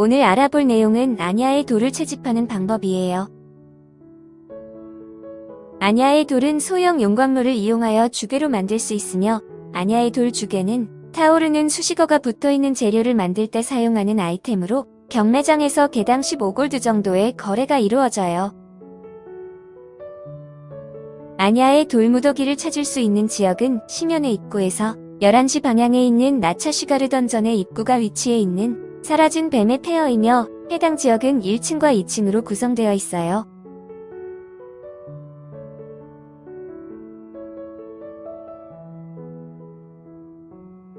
오늘 알아볼 내용은 아냐의 돌을 채집하는 방법이에요. 아냐의 돌은 소형 용광로를 이용하여 주괴로 만들 수 있으며 아냐의 돌 주괴는 타오르는 수식어가 붙어있는 재료를 만들 때 사용하는 아이템으로 경매장에서 개당 15골드 정도의 거래가 이루어져요. 아냐의 돌무더기를 찾을 수 있는 지역은 심연의 입구에서 11시 방향에 있는 나차슈가르 던전의 입구가 위치해 있는 사라진 뱀의 페어이며 해당 지역은 1층과 2층으로 구성되어 있어요.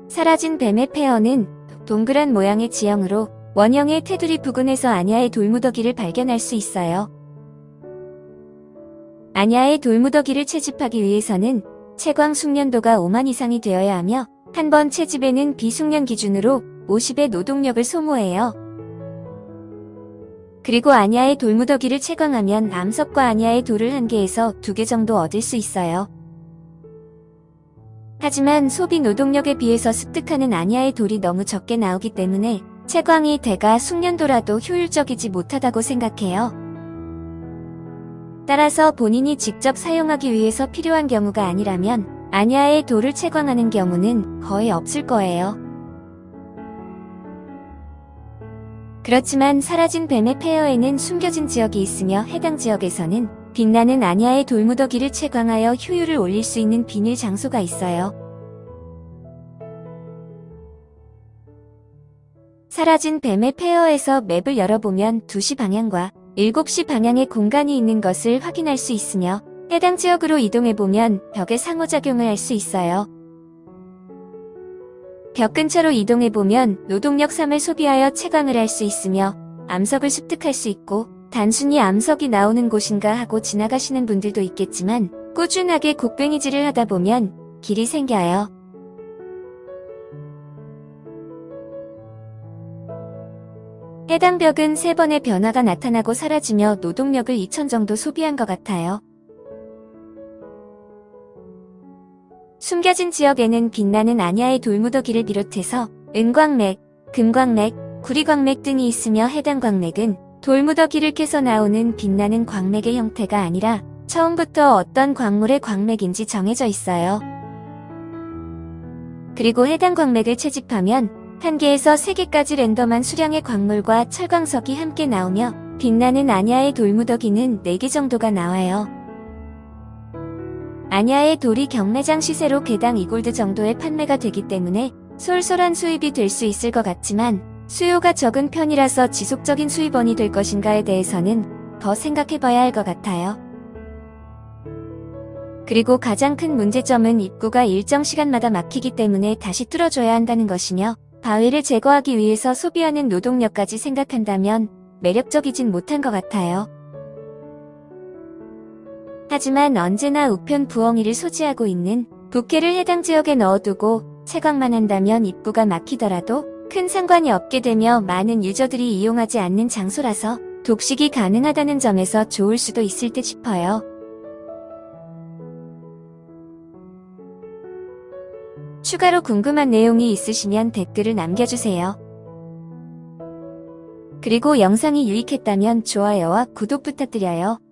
사라진 뱀의 페어는 동그란 모양의 지형으로 원형의 테두리 부근에서 아냐의 돌무더기를 발견할 수 있어요. 아냐의 돌무더기를 채집하기 위해서는 채광 숙련도가 5만 이상이 되어야 하며 한 번 채집에는 비숙련 기준으로 50의 노동력을 소모해요. 그리고 아냐의 돌무더기를 채광하면 암석과 아냐의 돌을 한 개에서 두 개 정도 얻을 수 있어요. 하지만 소비 노동력에 비해서 습득하는 아냐의 돌이 너무 적게 나오기 때문에 채광이 대가 숙련도라도 효율적이지 못하다고 생각해요. 따라서 본인이 직접 사용하기 위해서 필요한 경우가 아니라면 아냐의 돌을 채광하는 경우는 거의 없을 거예요. 그렇지만 사라진 뱀의 폐허에는 숨겨진 지역이 있으며 해당 지역에서는 빛나는 아냐의 돌무더기를 채광하여 효율을 올릴 수 있는 비밀 장소가 있어요. 사라진 뱀의 폐허에서 맵을 열어보면 2시 방향과 7시 방향의 공간이 있는 것을 확인할 수 있으며 해당 지역으로 이동해보면 벽의 상호작용을 할 수 있어요. 벽 근처로 이동해보면 노동력 3을 소비하여 채광을 할 수 있으며 암석을 습득할 수 있고 단순히 암석이 나오는 곳인가 하고 지나가시는 분들도 있겠지만 꾸준하게 곡괭이질을 하다 보면 길이 생겨요. 해당 벽은 세 번의 변화가 나타나고 사라지며 노동력을 2천 정도 소비한 것 같아요. 숨겨진 지역에는 빛나는 아냐의 돌무더기를 비롯해서 은광맥, 금광맥, 구리광맥 등이 있으며 해당 광맥은 돌무더기를 깨서 나오는 빛나는 광맥의 형태가 아니라 처음부터 어떤 광물의 광맥인지 정해져 있어요. 그리고 해당 광맥을 채집하면 1개에서 3개까지 랜덤한 수량의 광물과 철광석이 함께 나오며 빛나는 아냐의 돌무더기는 4개 정도가 나와요. 아냐의 돌이 경매장 시세로 개당 2골드 정도의 판매가 되기 때문에 솔솔한 수입이 될 수 있을 것 같지만 수요가 적은 편이라서 지속적인 수입원이 될 것인가에 대해서는 더 생각해봐야 할 것 같아요. 그리고 가장 큰 문제점은 입구가 일정 시간마다 막히기 때문에 다시 뚫어줘야 한다는 것이며 바위를 제거하기 위해서 소비하는 노동력까지 생각한다면 매력적이진 못한 것 같아요. 하지만 언제나 우편 부엉이를 소지하고 있는 부캐를 해당 지역에 넣어두고 채광만 한다면 입구가 막히더라도 큰 상관이 없게 되며 많은 유저들이 이용하지 않는 장소라서 독식이 가능하다는 점에서 좋을 수도 있을 듯 싶어요. 추가로 궁금한 내용이 있으시면 댓글을 남겨주세요. 그리고 영상이 유익했다면 좋아요와 구독 부탁드려요. 끝